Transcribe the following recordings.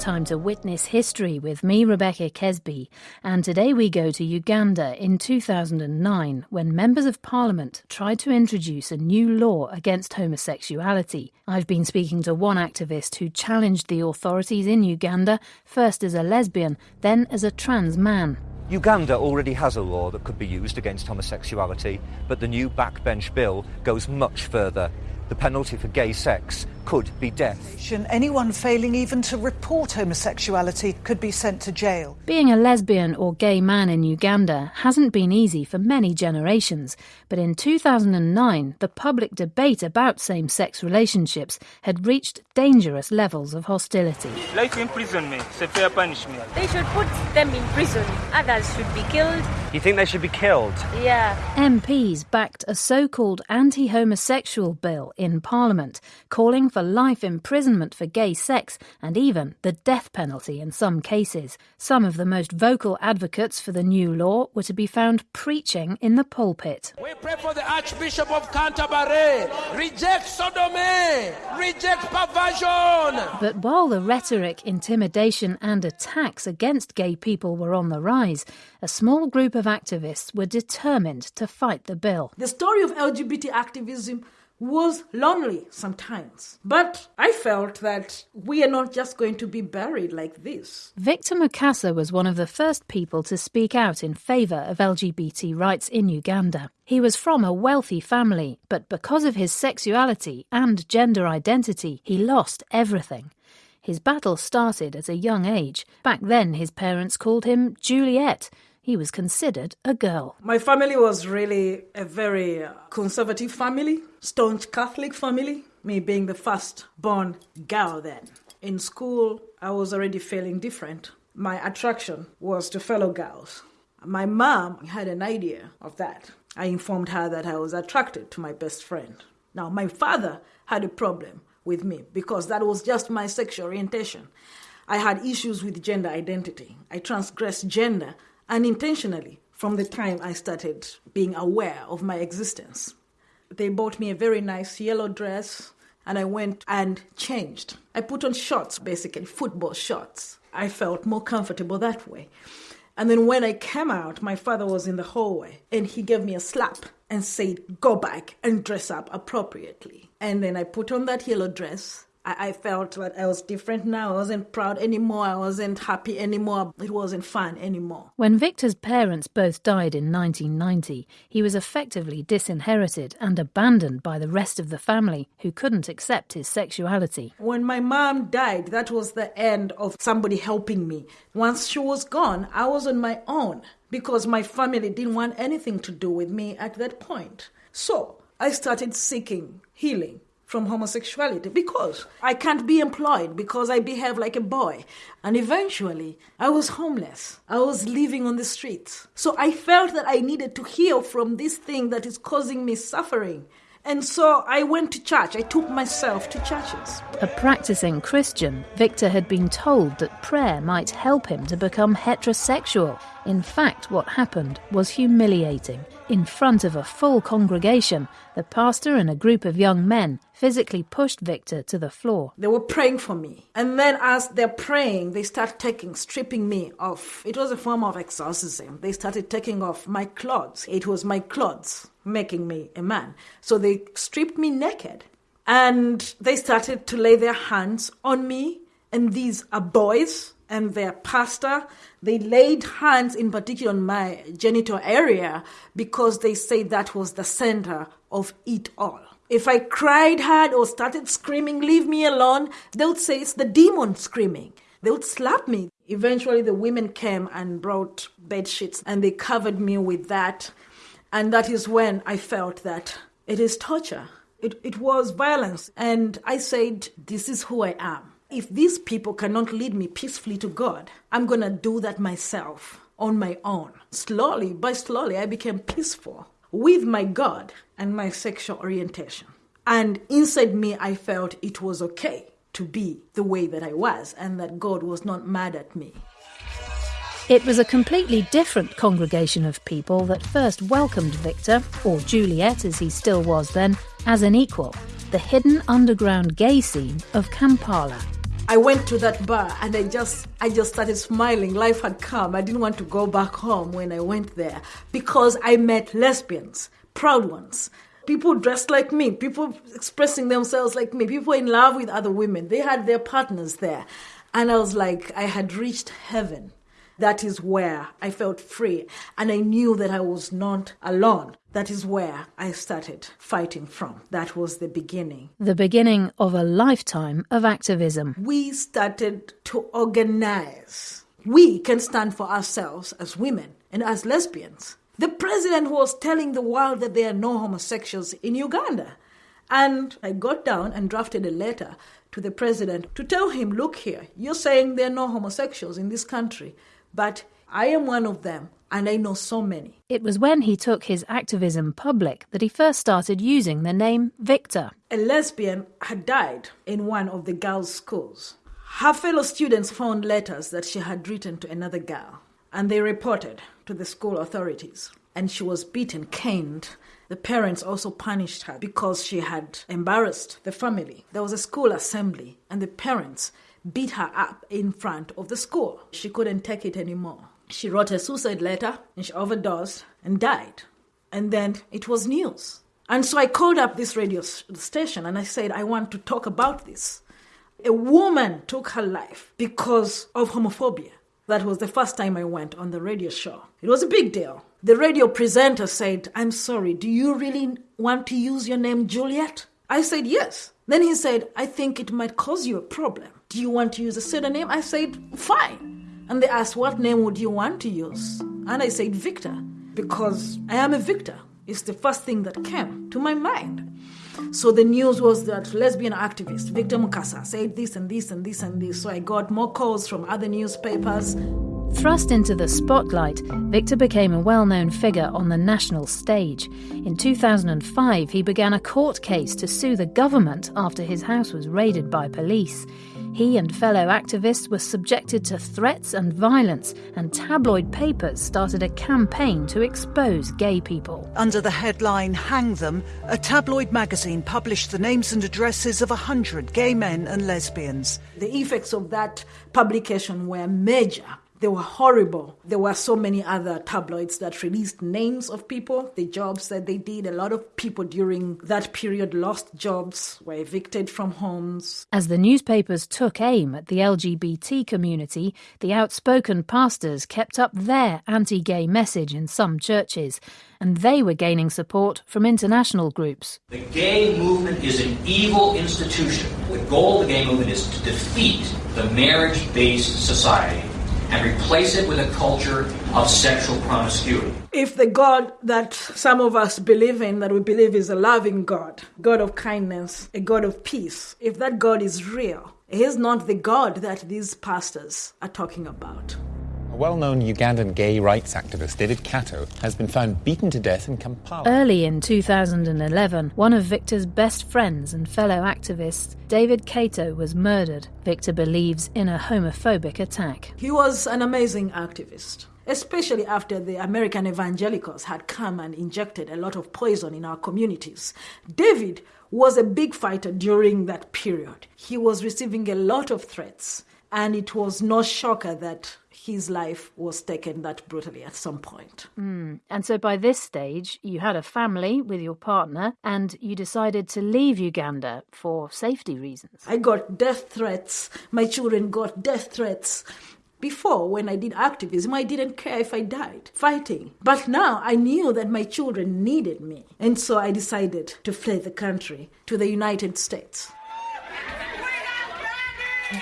time to witness history with me, Rebecca Kesby. And today we go to Uganda in 2009 when members of parliament tried to introduce a new law against homosexuality. I've been speaking to one activist who challenged the authorities in Uganda, first as a lesbian, then as a trans man. Uganda already has a law that could be used against homosexuality, but the new backbench bill goes much further. The penalty for gay sex could be death. Anyone failing even to report homosexuality could be sent to jail. Being a lesbian or gay man in Uganda hasn't been easy for many generations, but in 2009 the public debate about same sex relationships had reached dangerous levels of hostility. Life imprisonment is a fair punishment. They should put them in prison. Others should be killed. You think they should be killed? Yeah. MPs backed a so called anti homosexual bill in Parliament, calling for life imprisonment for gay sex and even the death penalty in some cases. Some of the most vocal advocates for the new law were to be found preaching in the pulpit. We pray for the Archbishop of Canterbury. Reject sodomy. Reject perversion. But while the rhetoric, intimidation, and attacks against gay people were on the rise, a small group of activists were determined to fight the bill. The story of LGBT activism was lonely sometimes. But I felt that we are not just going to be buried like this. Victor Mukasa was one of the first people to speak out in favour of LGBT rights in Uganda. He was from a wealthy family, but because of his sexuality and gender identity, he lost everything. His battle started at a young age. Back then, his parents called him Juliet he was considered a girl. My family was really a very uh, conservative family, staunch Catholic family, me being the first born girl then. In school, I was already feeling different. My attraction was to fellow girls. My mom had an idea of that. I informed her that I was attracted to my best friend. Now, my father had a problem with me because that was just my sexual orientation. I had issues with gender identity. I transgressed gender unintentionally from the time I started being aware of my existence. They bought me a very nice yellow dress and I went and changed. I put on shorts, basically, football shorts. I felt more comfortable that way. And then when I came out, my father was in the hallway and he gave me a slap and said, Go back and dress up appropriately. And then I put on that yellow dress I, I felt that I was different now. I wasn't proud anymore. I wasn't happy anymore. It wasn't fun anymore. When Victor's parents both died in 1990, he was effectively disinherited and abandoned by the rest of the family who couldn't accept his sexuality. When my mom died, that was the end of somebody helping me. Once she was gone, I was on my own because my family didn't want anything to do with me at that point. So I started seeking healing from homosexuality because I can't be employed because I behave like a boy. And eventually, I was homeless. I was living on the streets. So I felt that I needed to heal from this thing that is causing me suffering. And so I went to church. I took myself to churches. A practicing Christian, Victor had been told that prayer might help him to become heterosexual. In fact, what happened was humiliating. In front of a full congregation, the pastor and a group of young men physically pushed Victor to the floor. They were praying for me. And then, as they're praying, they start taking, stripping me off. It was a form of exorcism. They started taking off my clothes. It was my clothes making me a man. So they stripped me naked and they started to lay their hands on me. And these are boys and their pastor. They laid hands in particular on my genital area because they say that was the center of it all. If I cried hard or started screaming, leave me alone, they would say it's the demon screaming. They would slap me. Eventually, the women came and brought bed sheets and they covered me with that. And that is when I felt that it is torture. It, it was violence. And I said, This is who I am. If these people cannot lead me peacefully to God, I'm going to do that myself on my own. Slowly, by slowly, I became peaceful with my God and my sexual orientation. And inside me, I felt it was okay to be the way that I was and that God was not mad at me. It was a completely different congregation of people that first welcomed Victor, or Juliet as he still was then, as an equal, the hidden underground gay scene of Kampala. I went to that bar and I just I just started smiling. Life had come. I didn't want to go back home when I went there because I met lesbians, proud ones. People dressed like me, people expressing themselves like me, people in love with other women. They had their partners there. And I was like, I had reached heaven. That is where I felt free. And I knew that I was not alone. That is where I started fighting from. That was the beginning. The beginning of a lifetime of activism. We started to organize. We can stand for ourselves as women and as lesbians. The president was telling the world that there are no homosexuals in Uganda. And I got down and drafted a letter to the president to tell him, look here, you're saying there are no homosexuals in this country. But I am one of them, and I know so many. It was when he took his activism public that he first started using the name Victor. A lesbian had died in one of the girls' schools. Her fellow students found letters that she had written to another girl, and they reported to the school authorities. And she was beaten, caned. The parents also punished her because she had embarrassed the family. There was a school assembly, and the parents beat her up in front of the school. She couldn't take it anymore. She wrote a suicide letter and she overdosed and died. And then it was news. And so I called up this radio station and I said, I want to talk about this. A woman took her life because of homophobia. That was the first time I went on the radio show. It was a big deal. The radio presenter said, I'm sorry, do you really want to use your name Juliet? I said, yes. Then he said, I think it might cause you a problem. Do you want to use a pseudonym? I said, Fine. And they asked, What name would you want to use? And I said, Victor, because I am a victor. It's the first thing that came to my mind. So the news was that lesbian activist Victor Mukasa said this and this and this and this. So I got more calls from other newspapers. Thrust into the spotlight, Victor became a well known figure on the national stage. In 2005, he began a court case to sue the government after his house was raided by police. He and fellow activists were subjected to threats and violence, and tabloid papers started a campaign to expose gay people. Under the headline Hang Them, a tabloid magazine published the names and addresses of 100 gay men and lesbians. The effects of that publication were major. They were horrible. There were so many other tabloids that released names of people, the jobs that they did. A lot of people during that period lost jobs, were evicted from homes. As the newspapers took aim at the LGBT community, the outspoken pastors kept up their anti gay message in some churches, and they were gaining support from international groups. The gay movement is an evil institution. The goal of the gay movement is to defeat the marriage based society and replace it with a culture of sexual promiscuity. If the God that some of us believe in, that we believe is a loving God, God of kindness, a God of peace, if that God is real, he is not the God that these pastors are talking about. A well known Ugandan gay rights activist, David Kato, has been found beaten to death in Kampala. Early in 2011, one of Victor's best friends and fellow activists, David Kato, was murdered. Victor believes in a homophobic attack. He was an amazing activist especially after the American evangelicals had come and injected a lot of poison in our communities. David was a big fighter during that period. He was receiving a lot of threats, and it was no shocker that his life was taken that brutally at some point. Mm. And so by this stage, you had a family with your partner and you decided to leave Uganda for safety reasons. I got death threats. My children got death threats. Before, when I did activism, I didn't care if I died fighting. But now I knew that my children needed me. And so I decided to flee the country to the United States.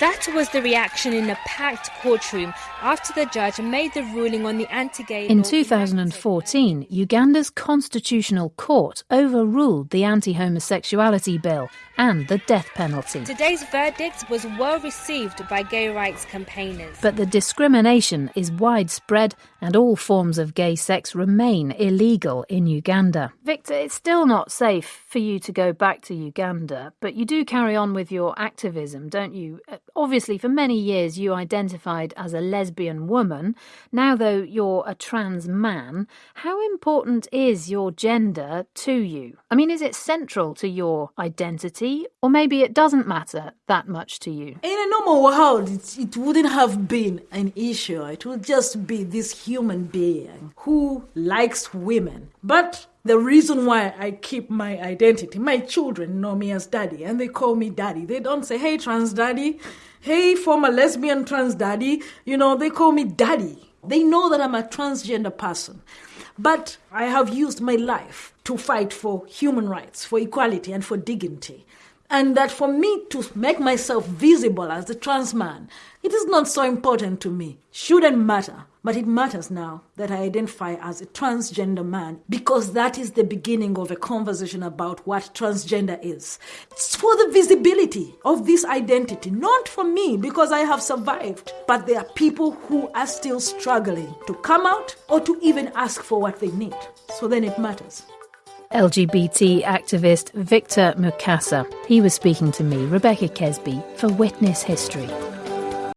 That was the reaction in a packed courtroom after the judge made the ruling on the anti gay In 2014, Uganda's constitutional court overruled the anti homosexuality bill and the death penalty. Today's verdict was well received by gay rights campaigners. But the discrimination is widespread and all forms of gay sex remain illegal in Uganda. Victor, it's still not safe for you to go back to Uganda, but you do carry on with your activism, don't you? it. Obviously, for many years you identified as a lesbian woman. Now, though, you're a trans man. How important is your gender to you? I mean, is it central to your identity, or maybe it doesn't matter that much to you? In a normal world, it, it wouldn't have been an issue. It would just be this human being who likes women. But the reason why I keep my identity, my children know me as daddy and they call me daddy. They don't say, hey, trans daddy, hey, former lesbian trans daddy. You know, they call me daddy. They know that I'm a transgender person. But I have used my life to fight for human rights, for equality, and for dignity. And that for me to make myself visible as a trans man, it is not so important to me. Shouldn't matter. But it matters now that I identify as a transgender man because that is the beginning of a conversation about what transgender is. It's for the visibility of this identity, not for me because I have survived, but there are people who are still struggling to come out or to even ask for what they need. So then it matters. LGBT activist Victor Mukasa. He was speaking to me, Rebecca Kesby, for Witness History.